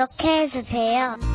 구독해주세요.